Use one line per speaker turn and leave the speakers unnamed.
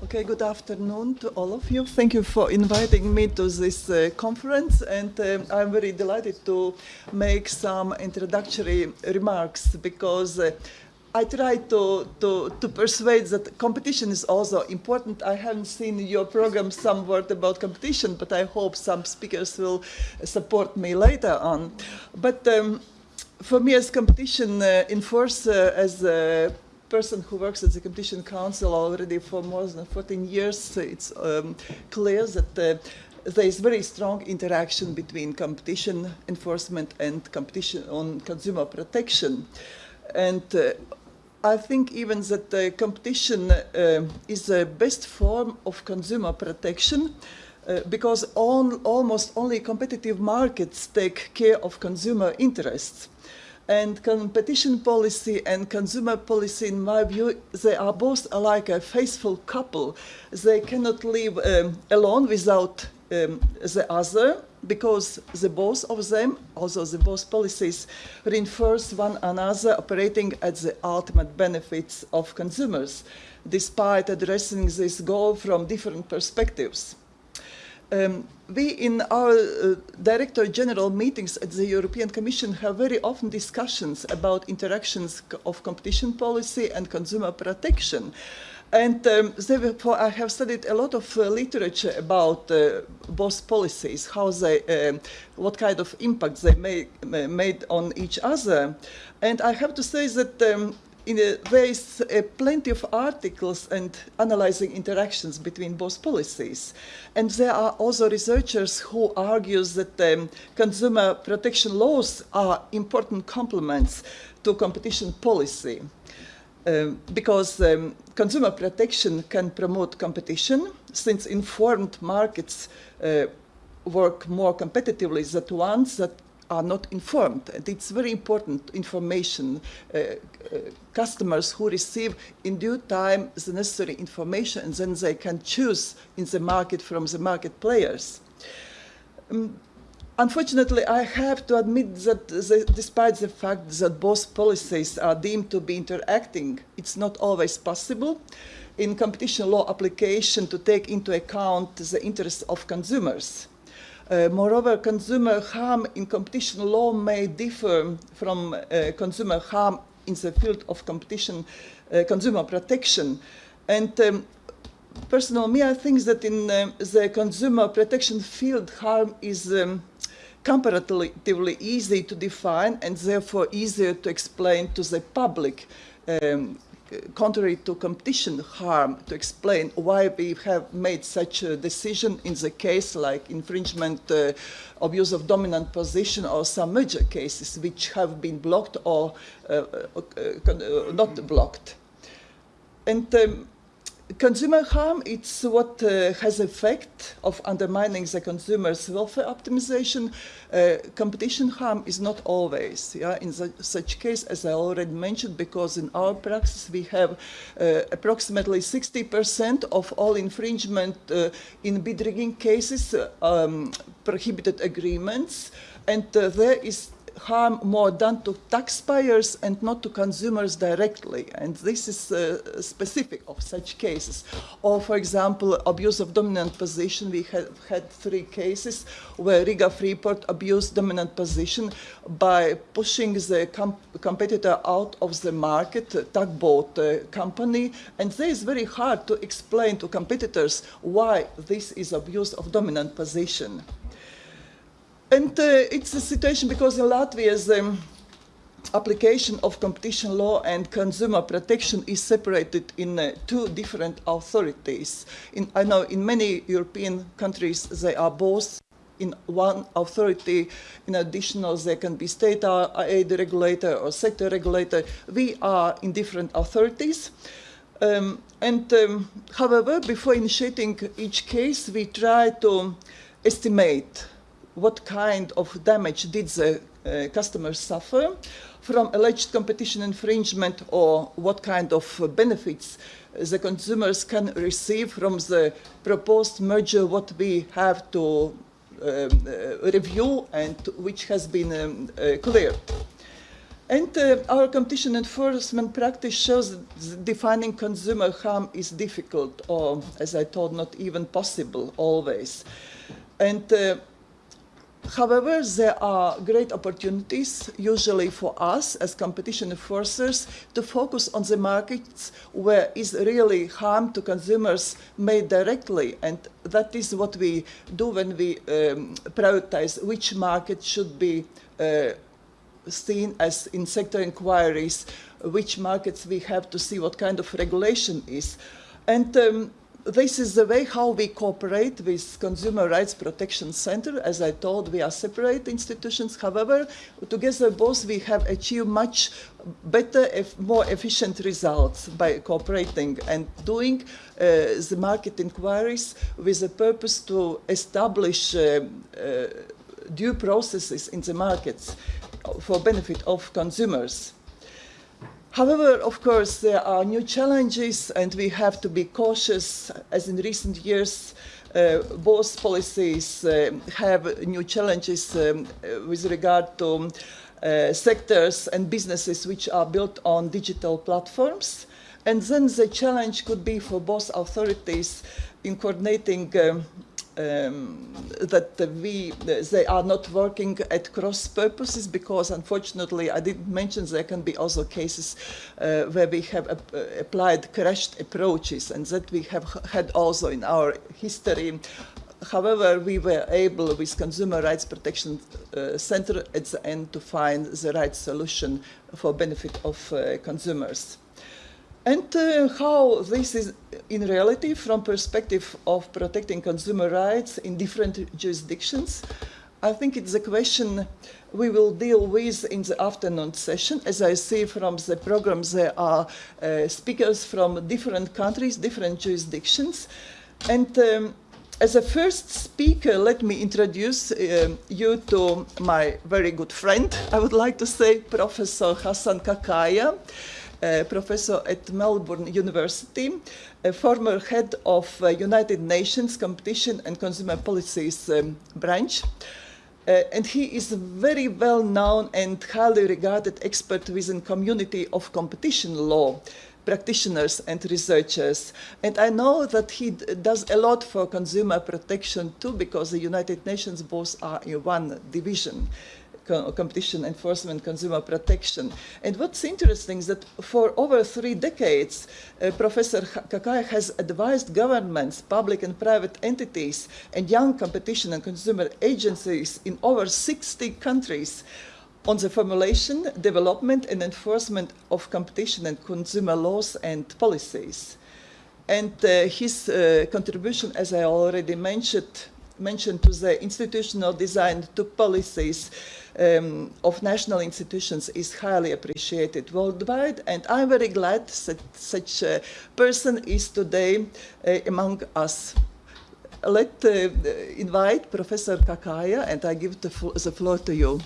Okay, good afternoon to all of you. Thank you for inviting me to this uh, conference, and uh, I'm very delighted to make some introductory remarks because uh, I try to, to, to persuade that competition is also important. I haven't seen your program some word about competition, but I hope some speakers will support me later on. But um, for me as competition uh, enforcer, as a person who works at the Competition Council already for more than 14 years, it's um, clear that uh, there is very strong interaction between competition enforcement and competition on consumer protection. And uh, I think even that uh, competition uh, is the best form of consumer protection uh, because almost only competitive markets take care of consumer interests. And competition policy and consumer policy, in my view, they are both like a faithful couple. They cannot live um, alone without um, the other because the both of them, also the both policies, reinforce one another operating at the ultimate benefits of consumers, despite addressing this goal from different perspectives. Um, we in our uh, Director General meetings at the European Commission have very often discussions about interactions of competition policy and consumer protection. And um, therefore, I have studied a lot of uh, literature about uh, both policies, how they, um, what kind of impact they made, made on each other. And I have to say that um, in a, there is uh, plenty of articles and analyzing interactions between both policies. And there are also researchers who argue that um, consumer protection laws are important complements to competition policy. Um, because um, consumer protection can promote competition since informed markets uh, work more competitively than ones that are not informed. And it's very important information. Uh, uh, customers who receive in due time the necessary information and then they can choose in the market from the market players. Um, Unfortunately, I have to admit that the, despite the fact that both policies are deemed to be interacting, it's not always possible in competition law application to take into account the interests of consumers. Uh, moreover, consumer harm in competition law may differ from uh, consumer harm in the field of competition, uh, consumer protection. And um, personally, me, I think that in the consumer protection field, harm is um, comparatively easy to define and therefore easier to explain to the public, um, contrary to competition harm, to explain why we have made such a decision in the case like infringement, uh, abuse of dominant position or some major cases which have been blocked or uh, uh, uh not blocked. And um, consumer harm, it's what uh, has effect of undermining the consumer's welfare optimization. Uh, competition harm is not always, yeah, in the, such case, as I already mentioned, because in our practice we have uh, approximately 60% of all infringement uh, in bid rigging cases, um, prohibited agreements, and uh, there is harm more done to taxpayers and not to consumers directly. And this is uh, specific of such cases. Or, for example, abuse of dominant position. We have had three cases where Riga Freeport abused dominant position by pushing the com competitor out of the market, tugboat uh, company. And this is very hard to explain to competitors why this is abuse of dominant position. And uh, it's a situation because in Latvia, the um, application of competition law and consumer protection is separated in uh, two different authorities. In, I know in many European countries they are both in one authority. In addition, there can be state aid regulator or sector regulator. We are in different authorities. Um, and um, however, before initiating each case, we try to estimate what kind of damage did the uh, customers suffer from alleged competition infringement or what kind of benefits the consumers can receive from the proposed merger what we have to um, uh, review and which has been um, uh, cleared. And uh, our competition enforcement practice shows that defining consumer harm is difficult, or as I told, not even possible always. And uh, However, there are great opportunities, usually for us as competition enforcers, to focus on the markets where is really harm to consumers made directly. And that is what we do when we um, prioritize which market should be uh, seen as in sector inquiries, which markets we have to see what kind of regulation is. And um, this is the way how we cooperate with Consumer Rights Protection Center. As I told, we are separate institutions. However, together both we have achieved much better, more efficient results by cooperating and doing uh, the market inquiries with the purpose to establish uh, uh, due processes in the markets for benefit of consumers. However, of course, there are new challenges and we have to be cautious as in recent years uh, both policies uh, have new challenges um, with regard to uh, sectors and businesses which are built on digital platforms. And then the challenge could be for both authorities in coordinating um, um, that we they are not working at cross purposes because unfortunately I didn't mention there can be also cases uh, where we have uh, applied crashed approaches and that we have had also in our history However, we were able with Consumer Rights Protection uh, Center at the end to find the right solution for benefit of uh, consumers. And uh, how this is in reality from perspective of protecting consumer rights in different jurisdictions, I think it's a question we will deal with in the afternoon session. As I see from the program, there are uh, speakers from different countries, different jurisdictions. And um, as a first speaker, let me introduce uh, you to my very good friend, I would like to say, Professor Hassan Qaqaya professor at Melbourne University, a former head of uh, United Nations Competition and Consumer Policies um, branch. Uh, and he is a very well known and highly regarded expert within community of competition law practitioners and researchers. And I know that he does a lot for consumer protection too, because the United Nations both are in one division competition enforcement, consumer protection. And what's interesting is that for over three decades, uh, Professor Qaqaya has advised governments, public and private entities, and young competition and consumer agencies in over 60 countries on the formulation, development, and enforcement of competition and consumer laws and policies. And uh, his uh, contribution, as I already mentioned, mentioned to the institutional design, to policies, um, of national institutions is highly appreciated worldwide, and I'm very glad that such a person is today uh, among us. Let uh, invite Professor Qaqaya, and I give the, the floor to you.